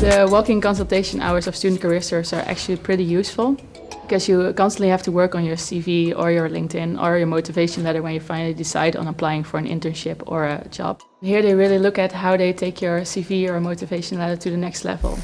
The walking consultation hours of student career service are actually pretty useful because you constantly have to work on your CV or your LinkedIn or your motivation letter when you finally decide on applying for an internship or a job. Here they really look at how they take your CV or motivation letter to the next level.